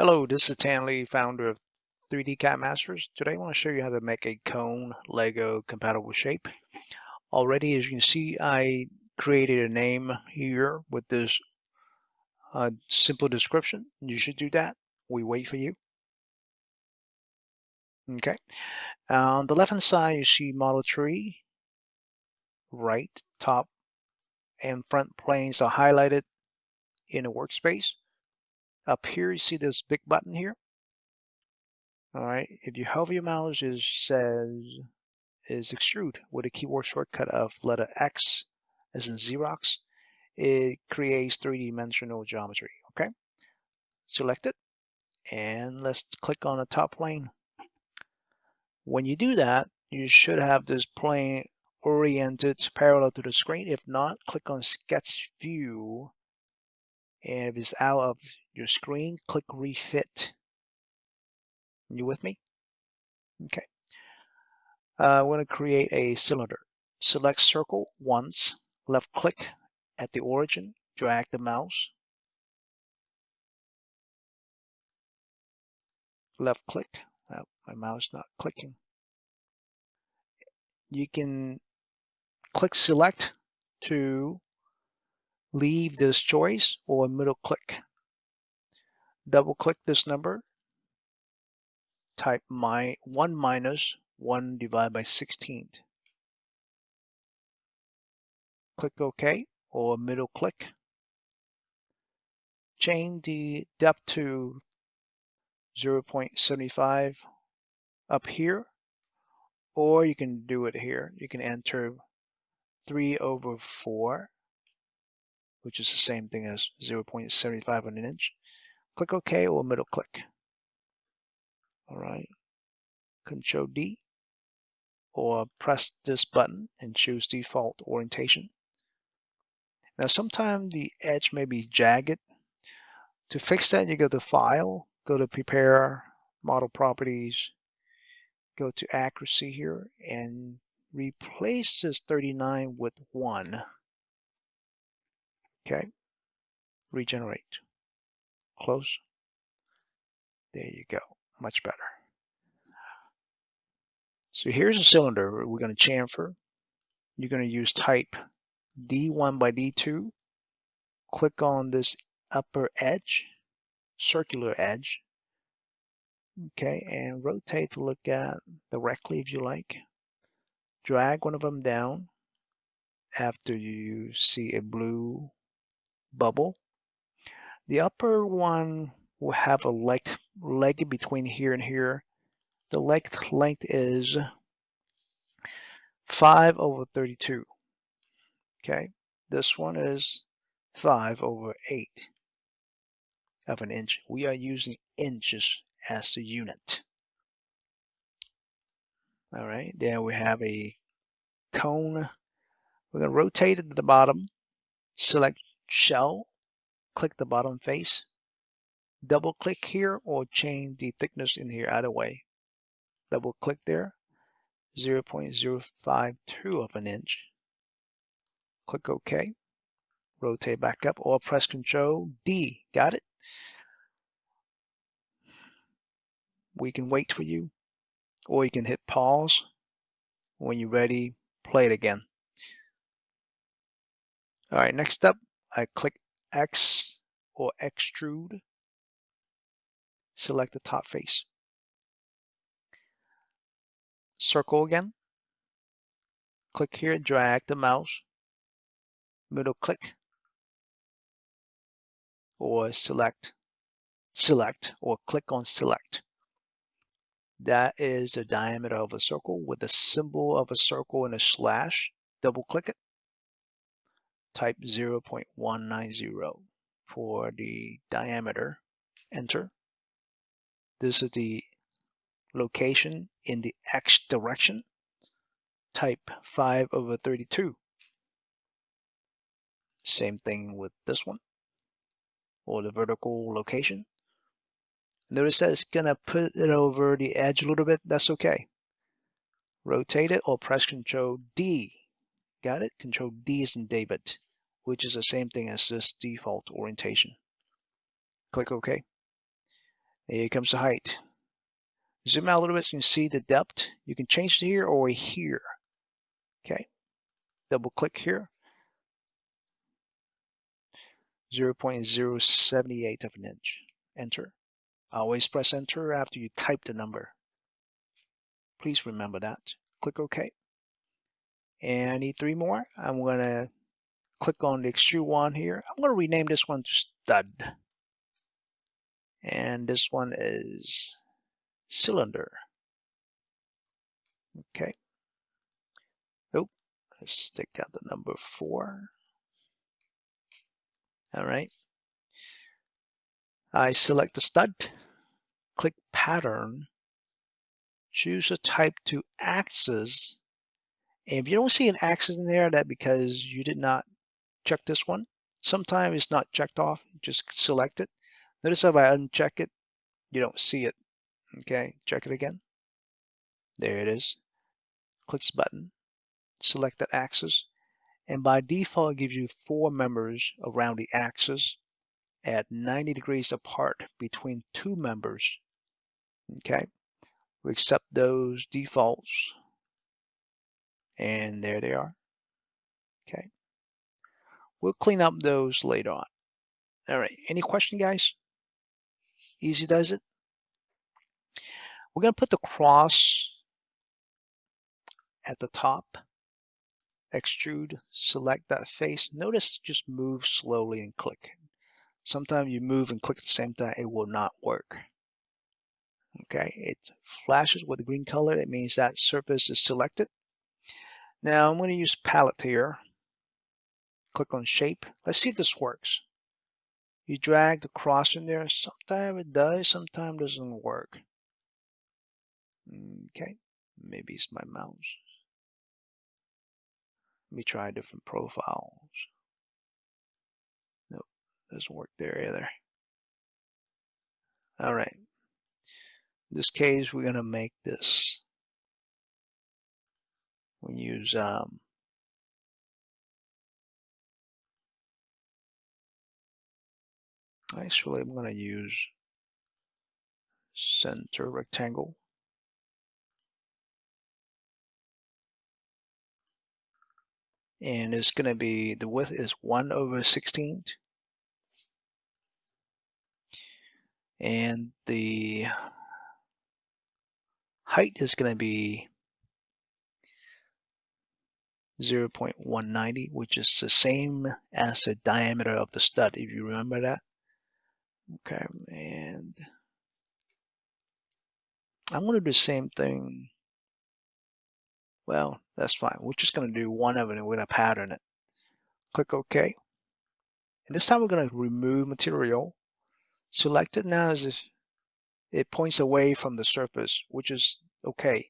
Hello, this is Tan Lee, founder of 3D CAD Masters. Today I want to show you how to make a cone Lego compatible shape. Already, as you can see, I created a name here with this uh, simple description. You should do that. We wait for you. Okay. On the left hand side, you see model tree. Right, top, and front planes are highlighted in a workspace. Up here, you see this big button here. All right, if you hover your mouse, it says is extrude with a keyboard shortcut of letter X as in Xerox. It creates three-dimensional geometry, okay? Select it, and let's click on the top plane. When you do that, you should have this plane oriented parallel to the screen. If not, click on Sketch View, and if it's out of your screen, click Refit. You with me? Okay. Uh, we're going to create a cylinder. Select circle once, left click at the origin, drag the mouse, left click. Oh, my mouse not clicking. You can click select to leave this choice or middle click. Double click this number type my 1 minus 1 divided by 16. Click OK or middle click. Change the depth to 0.75 up here, or you can do it here. You can enter 3 over 4, which is the same thing as 0.75 on an inch. Click OK or middle click. All right, Control D or press this button and choose default orientation. Now sometimes the edge may be jagged. To fix that, you go to File, go to Prepare, Model Properties, go to Accuracy here, and replace this 39 with 1. Okay, regenerate. Close. There you go much better. So here's a cylinder we're going to chamfer. You're going to use type D1 by D2. Click on this upper edge, circular edge. Okay, and rotate to look at directly if you like. Drag one of them down after you see a blue bubble. The upper one will have a length, leg between here and here. The length length is 5 over 32. Okay, this one is 5 over 8 of an inch. We are using inches as the unit. All right, then we have a cone. We're going to rotate it to the bottom, select shell, click the bottom face, double click here or change the thickness in here either way. Double click there, 0.052 of an inch. Click OK. Rotate back up or press Control D. Got it? We can wait for you or you can hit pause. When you're ready, play it again. All right, next up, I click X or extrude select the top face. Circle again. Click here, drag the mouse, middle click, or select, select, or click on select. That is the diameter of a circle with the symbol of a circle and a slash. Double click it. Type 0.190 for the diameter. Enter. This is the location in the X direction. Type 5 over 32. Same thing with this one, or the vertical location. Notice that it's going to put it over the edge a little bit. That's okay. Rotate it or press Control D. Got it? Control D is in David, which is the same thing as this default orientation. Click OK. Here comes the height. Zoom out a little bit so you can see the depth. You can change it here or here. Okay. Double click here. 0.078 of an inch. Enter. Always press enter after you type the number. Please remember that. Click OK. And I need three more. I'm going to click on the extrude one here. I'm going to rename this one to stud. And this one is cylinder. Okay. Oh, let's take out the number four. All right. I select the stud, click pattern, choose a type to axis. And if you don't see an axis in there, that because you did not check this one. Sometimes it's not checked off, just select it. Notice if I uncheck it, you don't see it. Okay, check it again. There it is. Click this button, select that axis, and by default, it gives you four members around the axis at 90 degrees apart between two members. Okay, we accept those defaults, and there they are. Okay, we'll clean up those later on. All right, any question, guys? Easy does it? We're going to put the cross at the top. Extrude, select that face. Notice just move slowly and click. Sometimes you move and click at the same time, it will not work. Okay, it flashes with the green color. It means that surface is selected. Now I'm going to use palette here. Click on shape. Let's see if this works. You drag the cross in there. Sometimes it does, sometimes doesn't work. Okay, maybe it's my mouse. Let me try different profiles. Nope, doesn't work there either. All right. In this case, we're going to make this. We use um, actually I'm going to use center rectangle. and it's going to be the width is 1 over 16 and the height is going to be 0.190 which is the same as the diameter of the stud if you remember that okay and I'm going to do the same thing well, that's fine. We're just going to do one of it and we're going to pattern it. Click OK. And this time we're going to remove material. Select it now as if it points away from the surface, which is okay.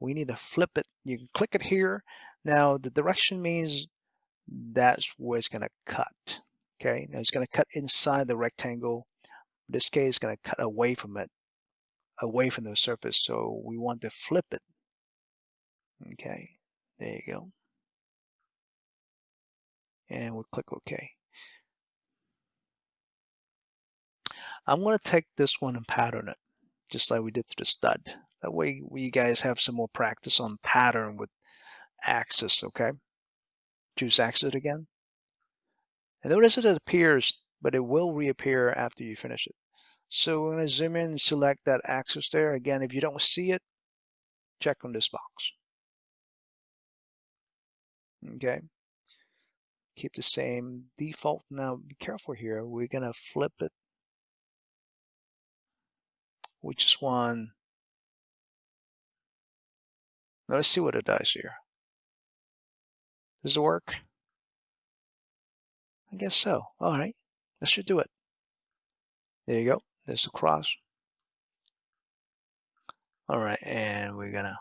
We need to flip it. You can click it here. Now the direction means that's where it's going to cut. Okay, now it's going to cut inside the rectangle. This case, is going to cut away from it, away from the surface. So we want to flip it Okay, there you go. And we'll click OK. I'm going to take this one and pattern it, just like we did to the stud. That way we guys have some more practice on pattern with axis, okay? Choose axis again. And notice that it appears, but it will reappear after you finish it. So we're going to zoom in and select that axis there. Again, if you don't see it, check on this box. Okay. Keep the same default. Now be careful here. We're gonna flip it. Which is one? Now let's see what it does here. Does it work? I guess so. All right, that should do it. There you go. There's the cross. All right, and we're gonna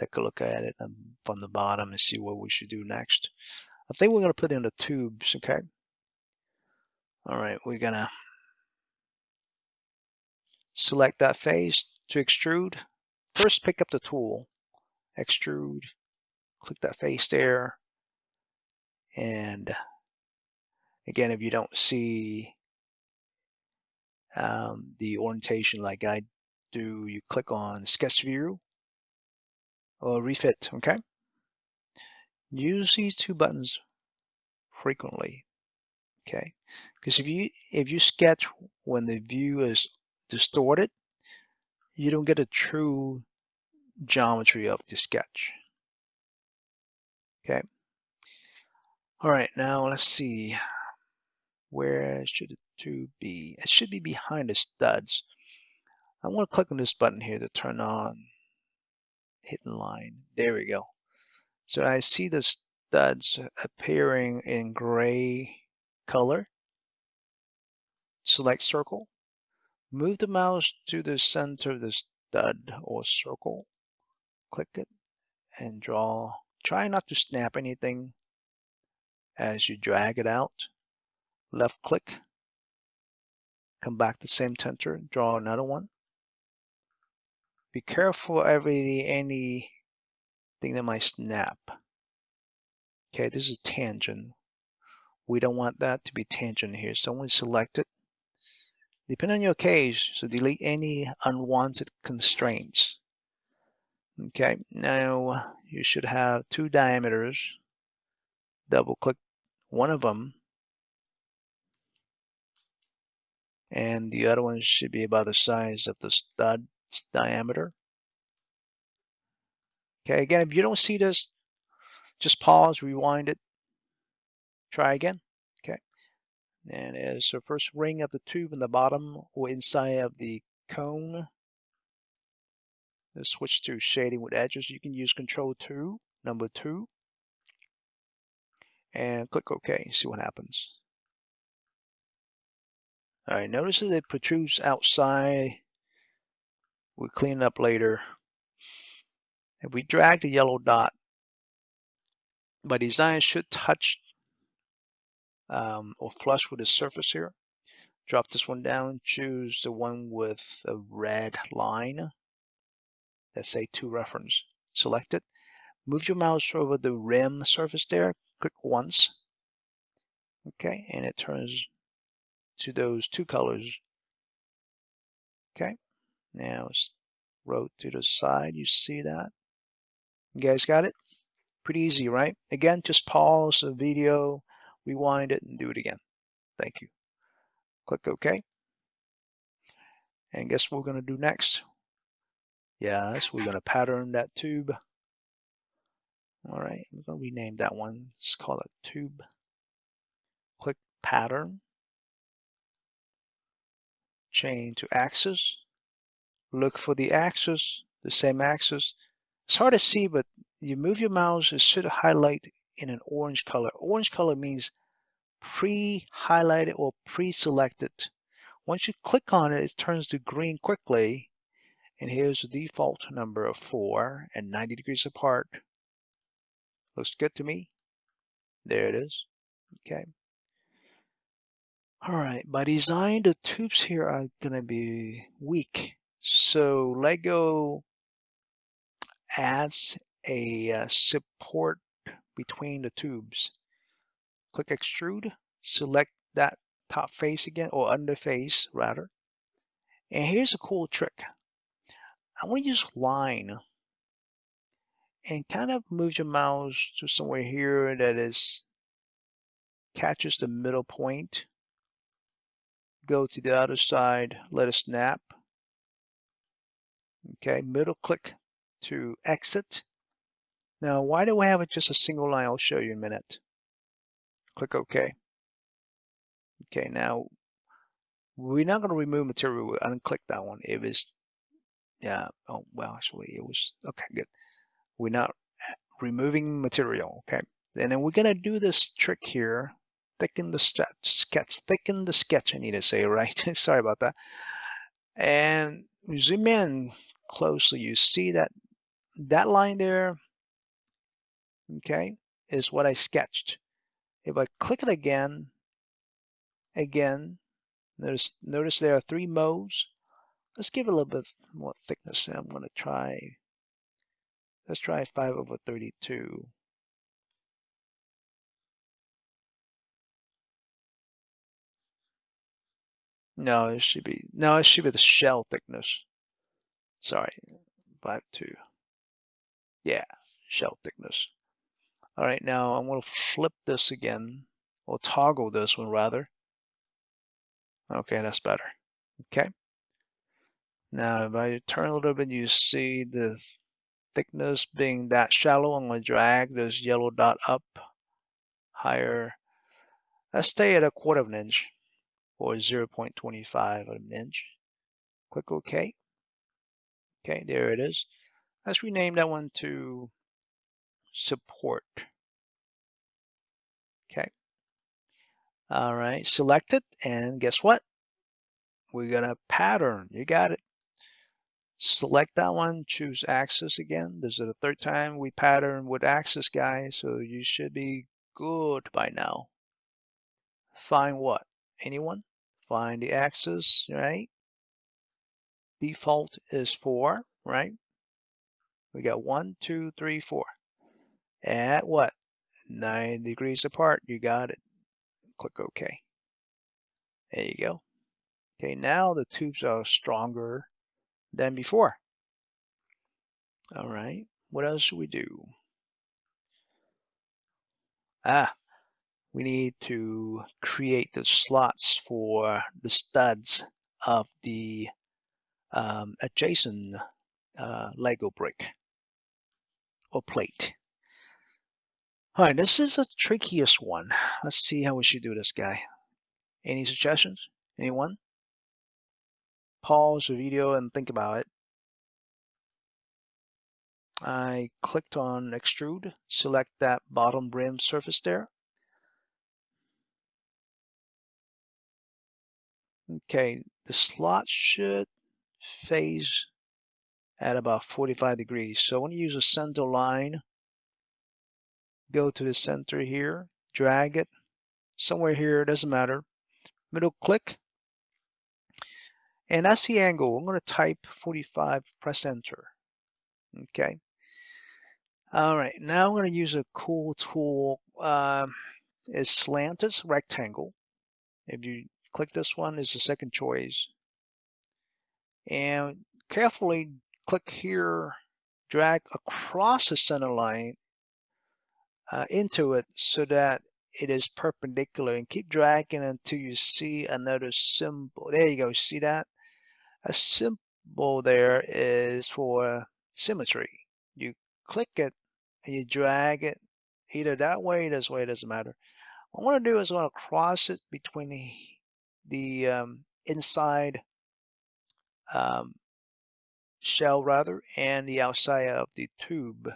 take a look at it um, from the bottom and see what we should do next. I think we're to put in the tubes, okay? All right, we're to select that face to extrude. First, pick up the tool, extrude, click that face there. And again, if you don't see um, the orientation like I do, you click on sketch view or refit, okay? Use these two buttons frequently, okay? Because if you if you sketch when the view is distorted, you don't get a true geometry of the sketch. Okay. All right, now let's see. Where should the tube be? It should be behind the studs. I want to click on this button here to turn on hidden line. There we go. So I see the studs appearing in gray color. Select circle. Move the mouse to the center of the stud or circle. Click it and draw. Try not to snap anything as you drag it out. Left click. Come back to same center. Draw another one. Be careful every anything that might snap. Okay, this is tangent. We don't want that to be tangent here. So when select it, depending on your case, so delete any unwanted constraints. Okay, now you should have two diameters. Double click one of them. And the other one should be about the size of the stud diameter. Okay, again, if you don't see this, just pause, rewind it, try again. Okay, and as the first ring of the tube in the bottom or inside of the cone, let's switch to shading with edges. You can use Control 2, number 2, and click OK, see what happens. All right, notice that it protrudes outside We'll clean up later. If we drag the yellow dot, by design should touch um, or flush with the surface here. Drop this one down, choose the one with a red line. Let's say to reference. Select it. Move your mouse over the rim surface there. Click once. Okay, and it turns to those two colors. Okay, now rotate to the side. You see that? You guys got it? Pretty easy, right? Again, just pause the video, rewind it, and do it again. Thank you. Click OK. And guess what we're going to do next? Yes, we're going to pattern that tube. All right, I'm going to rename that one. Let's call it tube. Click pattern. Chain to axis look for the axis, the same axis. It's hard to see, but you move your mouse, it should highlight in an orange color. Orange color means pre-highlighted or pre-selected. Once you click on it, it turns to green quickly. And here's the default number of 4 and 90 degrees apart. Looks good to me. There it is. Okay. All right, by design, the tubes here are going to be weak. So Lego adds a uh, support between the tubes. Click extrude, select that top face again, or under face rather. And here's a cool trick. I want to use line and kind of move your mouse to somewhere here that is catches the middle point. Go to the other side, let it snap. Okay, middle click to exit. Now, why do we have it just a single line? I'll show you in a minute. Click OK. Okay, now we're not going to remove material. We'll unclick that one. It was, yeah, oh, well, actually, it was, okay, good. We're not removing material, okay? And then we're going to do this trick here. Thicken the sketch, thicken the sketch, I need to say, right? Sorry about that. And zoom in closely, you see that that line there, okay, is what I sketched. If I click it again, again, notice, notice there are three modes. Let's give it a little bit more thickness. I'm going to try, let's try 5 over 32. No, it should be, no, it should be the shell thickness. Sorry, five two. Yeah, shell thickness. All right, now I'm going to flip this again, or toggle this one rather. Okay, that's better. Okay. Now, if I turn a little bit, you see the thickness being that shallow. I'm going to drag this yellow dot up higher. Let's stay at a quarter of an inch or 0.25 of an inch. Click OK. Okay, there it is. Let's rename that one to support. Okay. All right, select it, and guess what? We're gonna pattern. You got it. Select that one, choose axis again. This is the third time we pattern with axis, guys, so you should be good by now. Find what? Anyone? Find the axis, right? Default is four, right? We got one, two, three, four. At what? Nine degrees apart. You got it. Click OK. There you go. Okay, now the tubes are stronger than before. All right, what else should we do? Ah, we need to create the slots for the studs of the um, adjacent uh, Lego brick or plate. All right, this is the trickiest one. Let's see how we should do this guy. Any suggestions? Anyone? Pause the video and think about it. I clicked on extrude, select that bottom rim surface there. Okay, the slot should face at about 45 degrees. So I want to use a center line go to the center here, drag it somewhere here, it doesn't matter. Middle click, and that's the angle. I'm going to type 45, press enter. Okay. All right, now I'm going to use a cool tool. Um, is slanted rectangle. If you click this one, is the second choice. And carefully click here, drag across the center line uh, into it so that it is perpendicular and keep dragging until you see another symbol. There you go, see that? A symbol there is for symmetry. You click it and you drag it either that way or this way, it doesn't matter. What I want to do is I want to cross it between the, the um, inside um, shell rather and the outside of the tube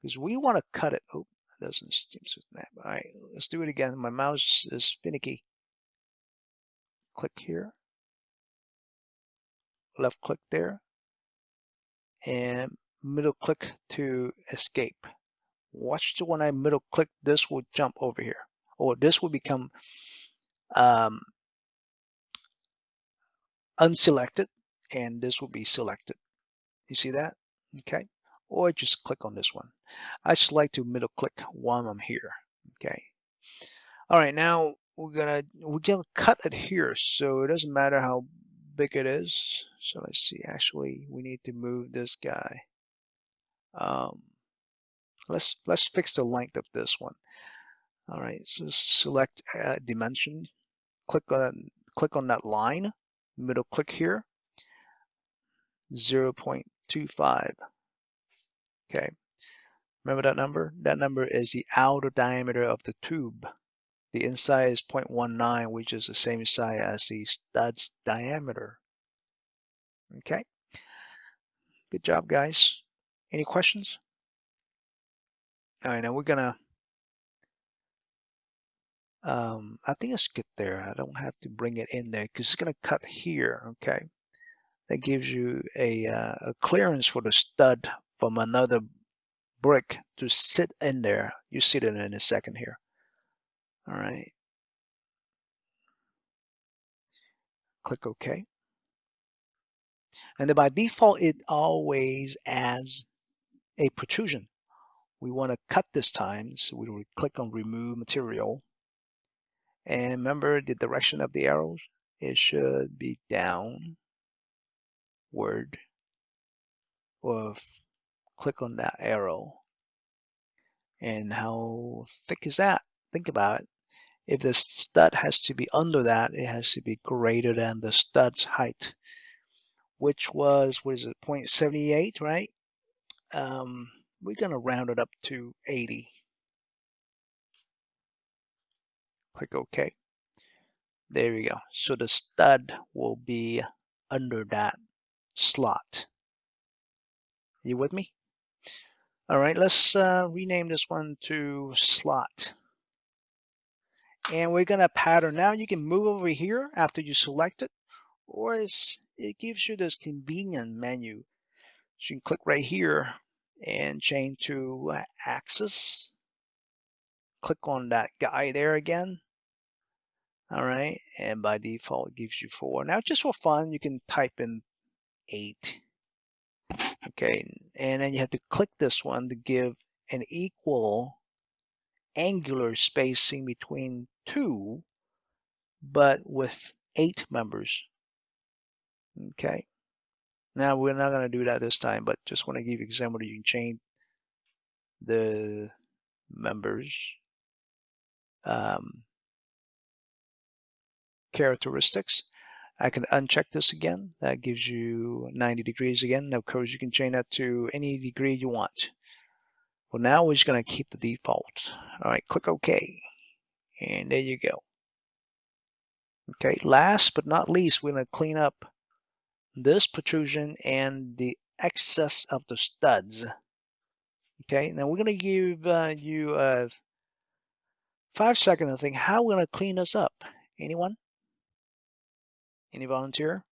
because we want to cut it. Oh, that doesn't seem to snap. All right, let's do it again. My mouse is finicky. Click here. Left click there. And middle click to escape. Watch the when I middle click, this will jump over here. Or this will become um, unselected and this will be selected. You see that? Okay or just click on this one. I just like to middle click while I'm here. Okay. All right, now we're gonna we're gonna cut it here, so it doesn't matter how big it is. So let's see. Actually, we need to move this guy. Um, let's let's fix the length of this one. All right, so select uh, dimension. Click on click on that line. Middle click here. 0.25. Okay. Remember that number? That number is the outer diameter of the tube. The inside is 0.19, which is the same size as the stud's diameter. Okay. Good job, guys. Any questions? All right, now we're gonna, um, I think it's good there. I don't have to bring it in there because it's gonna cut here, okay? That gives you a, uh, a clearance for the stud from another brick to sit in there. You see it in a second here. All right. Click OK. And then by default, it always adds a protrusion. We want to cut this time, so we will click on Remove Material. And remember the direction of the arrows? it should be downward or click on that arrow. And how thick is that? Think about it. If the stud has to be under that, it has to be greater than the stud's height, which was, what is it, 0.78, right? Um, we're going to round it up to 80. Click OK. There we go. So the stud will be under that slot. You with me? All right, let's uh, rename this one to slot. And we're gonna pattern. Now you can move over here after you select it, or it gives you this convenient menu. So you can click right here and change to uh, axis. Click on that guy there again. All right, and by default it gives you four. Now just for fun, you can type in eight. Okay, and then you have to click this one to give an equal angular spacing between two, but with eight members. Okay, now we're not going to do that this time, but just want to give you an example. You can change the members um, characteristics. I can uncheck this again. That gives you 90 degrees again. Of course, you can change that to any degree you want. Well, now we're just going to keep the default. All right, click OK. And there you go. Okay, last but not least, we're going to clean up this protrusion and the excess of the studs. Okay, now we're going to give uh, you five seconds to think how we're going to clean this up. Anyone? Any volunteer?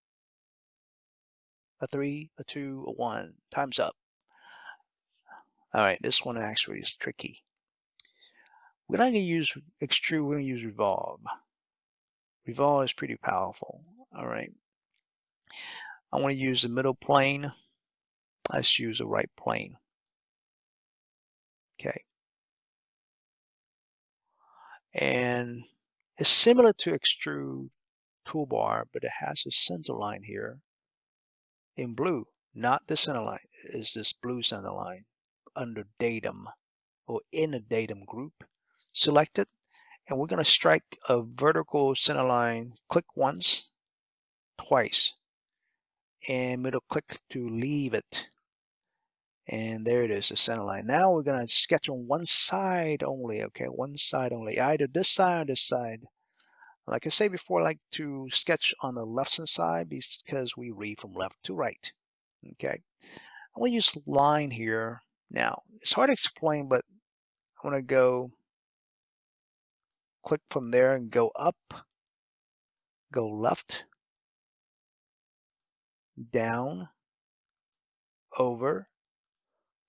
A three, a two, a one. Time's up. All right, this one actually is tricky. We're not going to use extrude, we're going to use revolve. Revolve is pretty powerful. All right. I want to use the middle plane. Let's use the right plane. Okay. And it's similar to extrude toolbar, but it has a center line here in blue, not the center line, is this blue center line under datum or in a datum group. Select it, and we're going to strike a vertical center line, click once, twice, and middle click to leave it. And there it is, the center line. Now we're going to sketch on one side only, okay? One side only, either this side or this side. Like I said before, I like to sketch on the left hand side because we read from left to right. Okay, I'm going to use line here. Now, it's hard to explain, but I want to go click from there and go up, go left, down, over,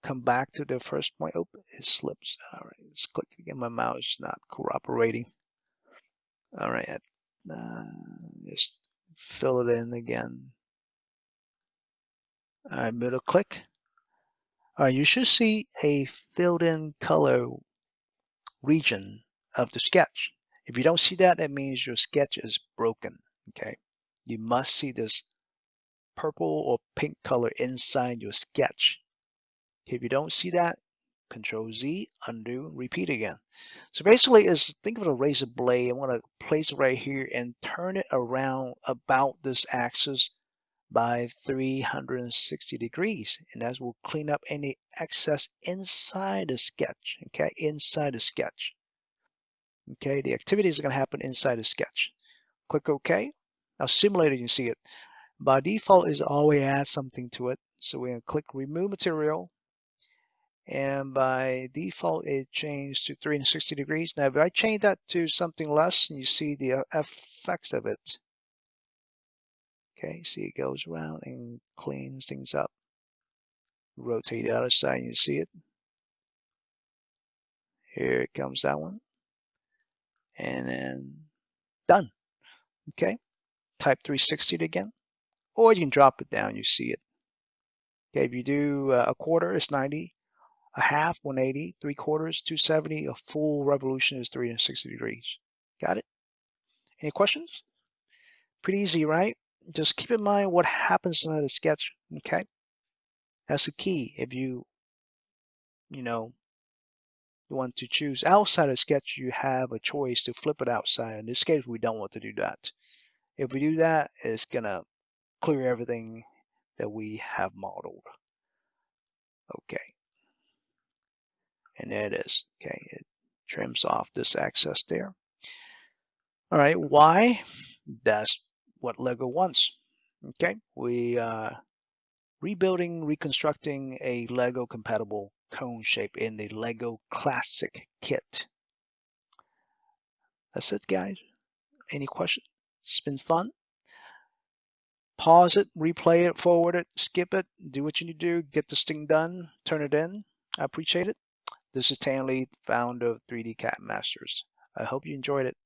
come back to the first point. Oh, it slips. All right, let's click again. My mouse is not cooperating. All right, uh, just fill it in again. All right, middle click. All right, you should see a filled in color region of the sketch. If you don't see that, that means your sketch is broken, okay? You must see this purple or pink color inside your sketch. If you don't see that, Control Z, undo, repeat again. So basically is think of a razor blade. I want to place it right here and turn it around about this axis by 360 degrees. And that will clean up any excess inside the sketch, okay, inside the sketch. Okay, the activities are going to happen inside the sketch. Click OK. Now simulator, you see it. By default is always add something to it. So we're going to click remove material and by default it changed to 360 degrees. Now if I change that to something less, and you see the uh, effects of it. Okay, see it goes around and cleans things up. Rotate the other side, and you see it. Here comes that one. And then done. Okay, type 360 again. Or you can drop it down, you see it. Okay, if you do uh, a quarter, it's 90 a half 180, three quarters 270, a full revolution is 360 degrees. Got it? Any questions? Pretty easy, right? Just keep in mind what happens in the sketch, okay? That's the key. If you, you know, you want to choose outside of sketch, you have a choice to flip it outside. In this case, we don't want to do that. If we do that, it's gonna clear everything that we have modeled. Okay. And there it is. Okay, it trims off this excess there. All right, why? That's what Lego wants. Okay, we uh, rebuilding, reconstructing a Lego compatible cone shape in the Lego Classic kit. That's it, guys. Any questions? It's been fun. Pause it, replay it, forward it, skip it, do what you need to do, get this thing done, turn it in. I appreciate it. This is Tan Lee, founder of 3D CAD Masters. I hope you enjoyed it.